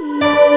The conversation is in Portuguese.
Música